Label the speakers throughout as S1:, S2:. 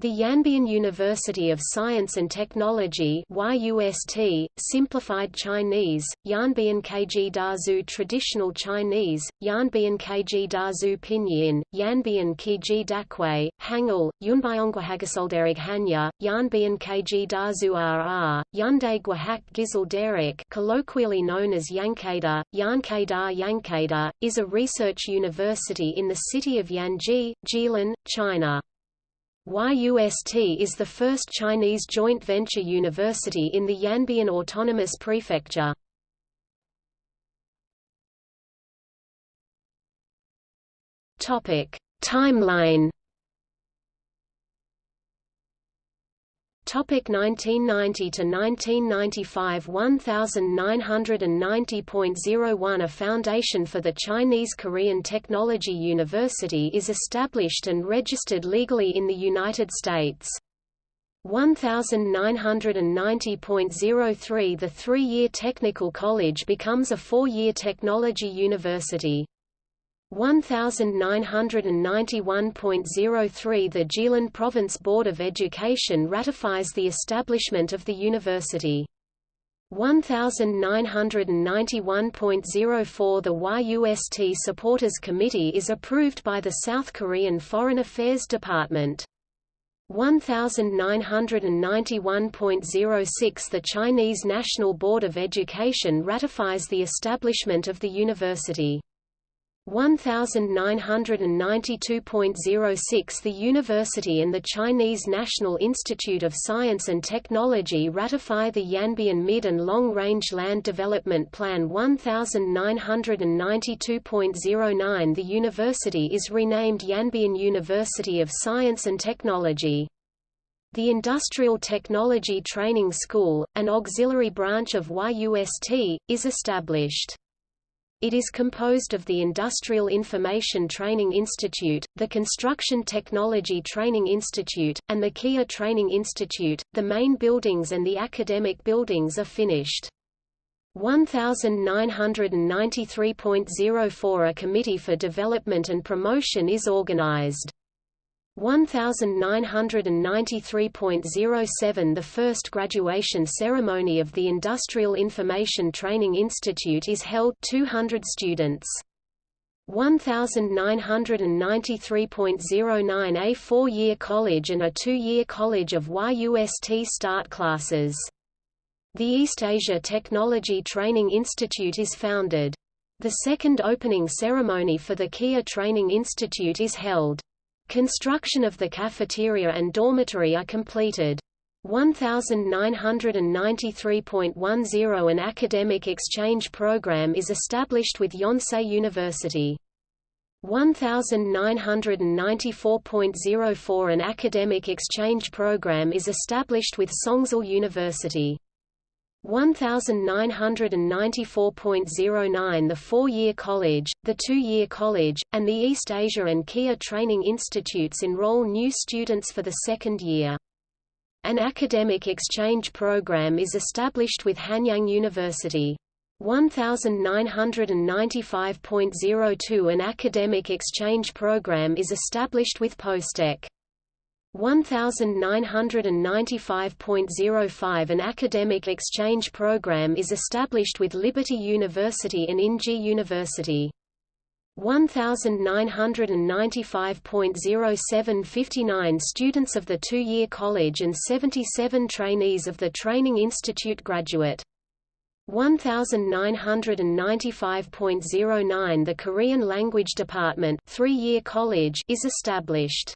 S1: The Yanbian University of Science and Technology YUST, simplified Chinese, Yanbian Keiji Dazu Traditional Chinese, Yanbian Keiji Dazu Pinyin, Yanbian Keiji Dakui, Hangul, Yunbyongwahagasolderig Hanya, Yanbian Keiji Dazu RR, Yunde Gwahak Gizal Derek colloquially known as Yankada, Yankada Yankada, is a research university in the city of Yanji, Jilin, China. YUST is the first Chinese joint venture university in the Yanbian Autonomous Prefecture. Topic: Timeline Topic 1990 to 1995 1990.01 A foundation for the Chinese Korean Technology University is established and registered legally in the United States. 1990.03 The three-year technical college becomes a four-year technology university. 1991.03 The Jilin Province Board of Education ratifies the establishment of the university. 1991.04 The YUST Supporters Committee is approved by the South Korean Foreign Affairs Department. 1991.06 The Chinese National Board of Education ratifies the establishment of the university. 1992.06 The university and the Chinese National Institute of Science and Technology ratify the Yanbian Mid- and Long-Range Land Development Plan 1992.09 The university is renamed Yanbian University of Science and Technology. The Industrial Technology Training School, an auxiliary branch of YUST, is established. It is composed of the Industrial Information Training Institute, the Construction Technology Training Institute, and the Kia Training Institute. The main buildings and the academic buildings are finished. 1993.04 A Committee for Development and Promotion is organized. 1993.07 The first graduation ceremony of the Industrial Information Training Institute is held 200 students. 1993.09 A four-year college and a two-year college of YUST start classes. The East Asia Technology Training Institute is founded. The second opening ceremony for the Kia Training Institute is held. Construction of the cafeteria and dormitory are completed. 1993.10 An academic exchange program is established with Yonsei University. 1994.04 An academic exchange program is established with Songzhi University. 1994.09 The four-year college, the two-year college, and the East Asia and Kia Training Institutes enroll new students for the second year. An academic exchange program is established with Hanyang University. 1995.02 An academic exchange program is established with Postech. 1995.05 An academic exchange program is established with Liberty University and Inje University. 1995.07 59 students of the two-year college and 77 trainees of the Training Institute graduate. 1995.09 The Korean Language Department three-year college is established.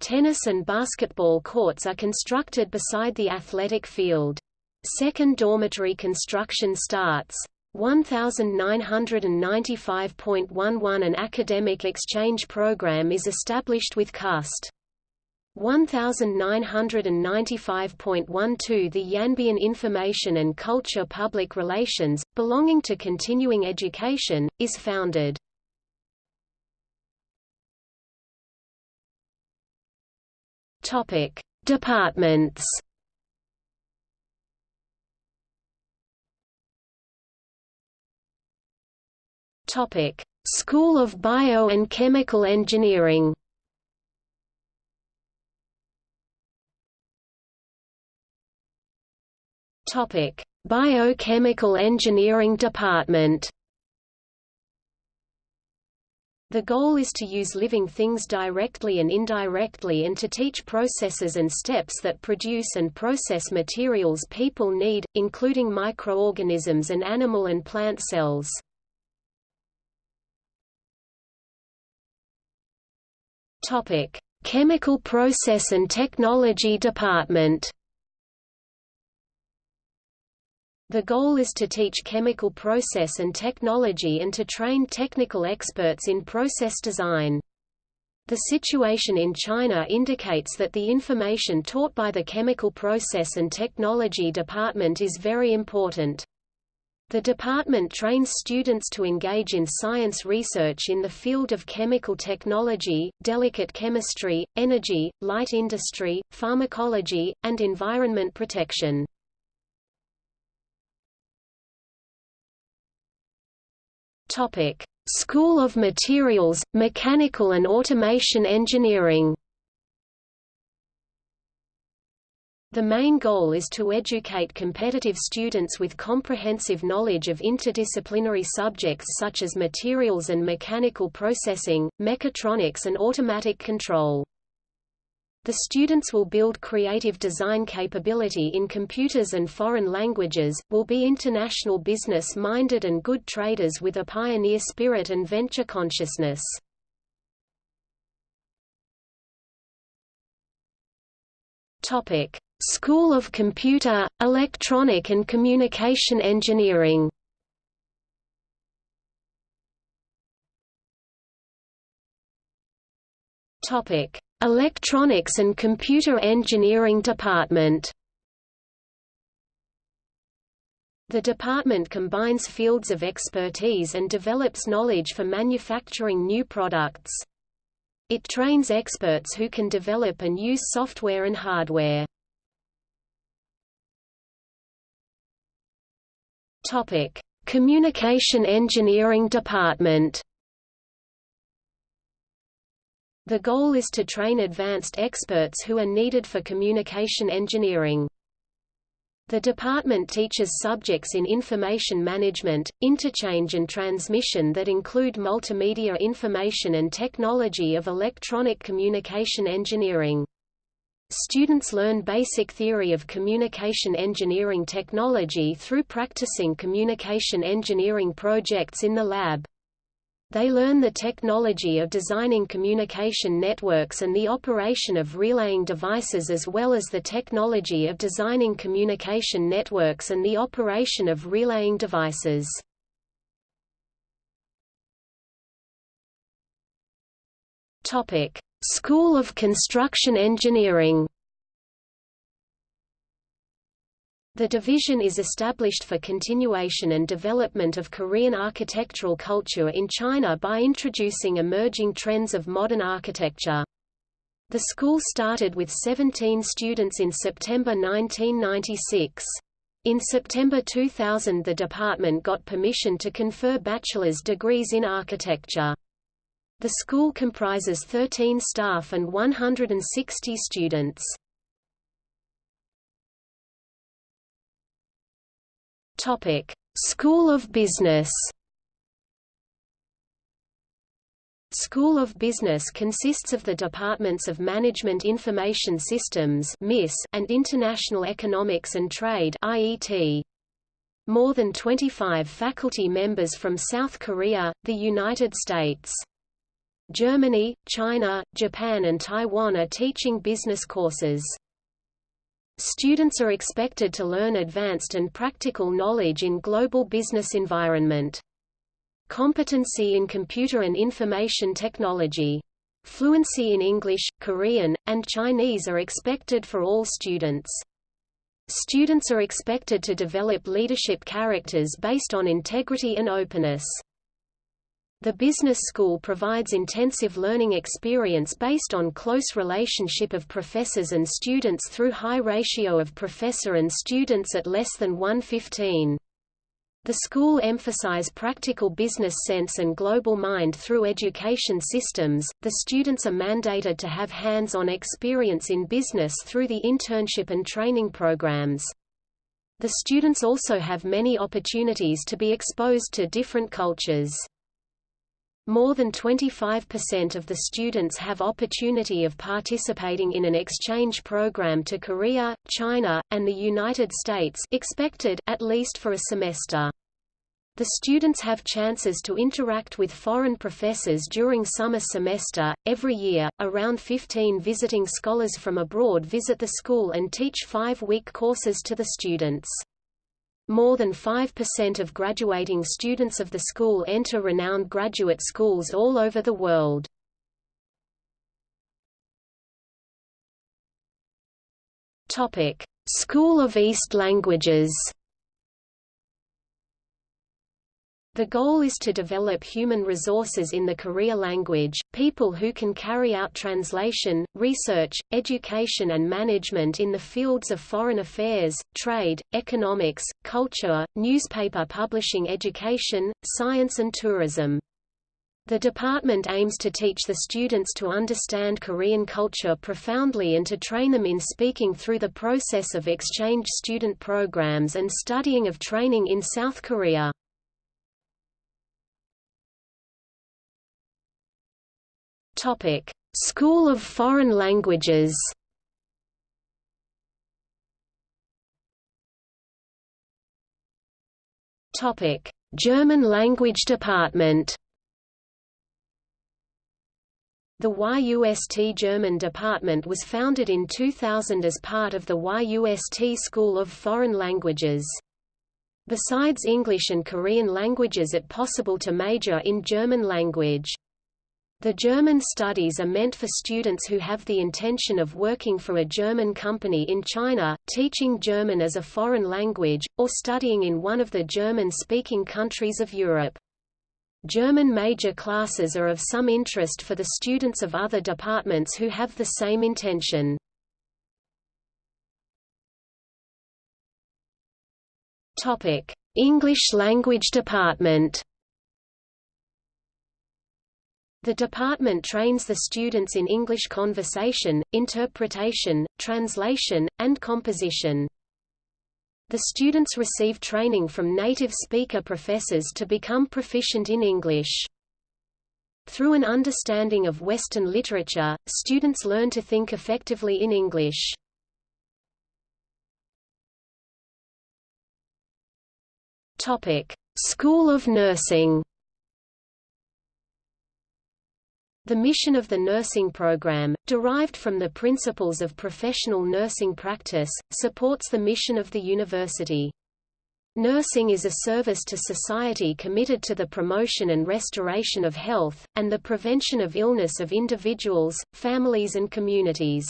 S1: Tennis and basketball courts are constructed beside the athletic field. Second dormitory construction starts. 1995.11 An academic exchange program is established with CUST. 1995.12 The Yanbian Information and Culture Public Relations, belonging to continuing education, is founded. Topic: Departments. Topic: School of Bio and Chemical Engineering. Topic: Biochemical Engineering Department. The goal is to use living things directly and indirectly and to teach processes and steps that produce and process materials people need, including microorganisms and animal and plant cells. Chemical Process and Technology Department. The goal is to teach chemical process and technology and to train technical experts in process design. The situation in China indicates that the information taught by the Chemical Process and Technology Department is very important. The department trains students to engage in science research in the field of chemical technology, delicate chemistry, energy, light industry, pharmacology, and environment protection. Topic: School of Materials, Mechanical and Automation Engineering. The main goal is to educate competitive students with comprehensive knowledge of interdisciplinary subjects such as materials and mechanical processing, mechatronics and automatic control. The students will build creative design capability in computers and foreign languages, will be international business-minded and good traders with a pioneer spirit and venture consciousness. Topic: School of Computer, Electronic and Communication Engineering. Topic: Electronics and Computer Engineering Department The department combines fields of expertise and develops knowledge for manufacturing new products. It trains experts who can develop and use software and hardware. Topic: Communication Engineering Department The goal is to train advanced experts who are needed for communication engineering. The department teaches subjects in information management, interchange and transmission that include multimedia information and technology of electronic communication engineering. Students learn basic theory of communication engineering technology through practicing communication engineering projects in the lab. They learn the technology of designing communication networks and the operation of relaying devices as well as the technology of designing communication networks and the operation of relaying devices. School of Construction Engineering The division is established for continuation and development of Korean architectural culture in China by introducing emerging trends of modern architecture. The school started with 17 students in September 1996. In September 2000 the department got permission to confer bachelor's degrees in architecture. The school comprises 13 staff and 160 students. Topic: School of Business. School of Business consists of the departments of Management Information Systems and International Economics and Trade More than 25 faculty members from South Korea, the United States. Germany, China, Japan and Taiwan are teaching business courses. Students are expected to learn advanced and practical knowledge in global business environment. Competency in computer and information technology. Fluency in English, Korean, and Chinese are expected for all students. Students are expected to develop leadership characters based on integrity and openness. The business school provides intensive learning experience based on close relationship of professors and students through high ratio of professor and students at less than 115. The school emphasize practical business sense and global mind through education systems. The students are mandated to have hands-on experience in business through the internship and training programs. The students also have many opportunities to be exposed to different cultures. More than 25% of the students have opportunity of participating in an exchange program to Korea, China, and the United States expected at least for a semester. The students have chances to interact with foreign professors during summer semester. Every year, around 15 visiting scholars from abroad visit the school and teach five-week courses to the students. More than 5% of graduating students of the school enter renowned graduate schools all over the world. Topic: School of East Languages The goal is to develop human resources in the Korea language, people who can carry out translation, research, education and management in the fields of foreign affairs, trade, economics, culture, newspaper publishing education, science and tourism. The department aims to teach the students to understand Korean culture profoundly and to train them in speaking through the process of exchange student programs and studying of training in South Korea. Topic: School of Foreign Languages. Topic: German Language Department. The YUST German Department was founded in 2000 as part of the YUST School of Foreign Languages. Besides English and Korean languages it possible to major in German language. The German studies are meant for students who have the intention of working for a German company in China, teaching German as a foreign language, or studying in one of the German-speaking countries of Europe. German major classes are of some interest for the students of other departments who have the same intention. English language department the department trains the students in English conversation, interpretation, translation, and composition. The students receive training from native speaker professors to become proficient in English. Through an understanding of Western literature, students learn to think effectively in English. School of Nursing The mission of the nursing program, derived from the principles of professional nursing practice, supports the mission of the university. Nursing is a service to society committed to the promotion and restoration of health, and the prevention of illness of individuals, families and communities.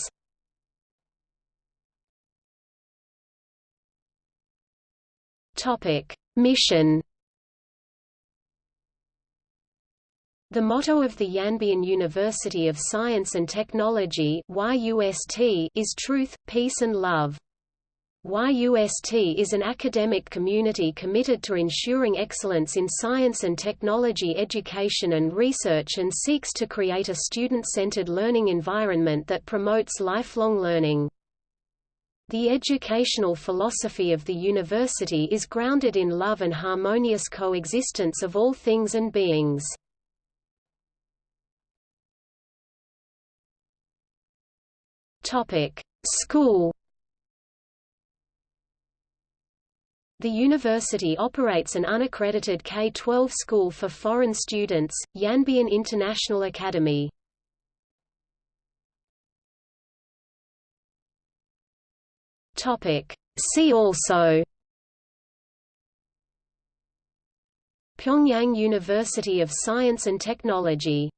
S1: Mission The motto of the Yanbian University of Science and Technology is Truth, Peace and Love. YUST is an academic community committed to ensuring excellence in science and technology education and research and seeks to create a student-centered learning environment that promotes lifelong learning. The educational philosophy of the university is grounded in love and harmonious coexistence of all things and beings. School. The university operates an unaccredited K-12 school for foreign students, Yanbian International Academy. Topic: See also Pyongyang University of Science and Technology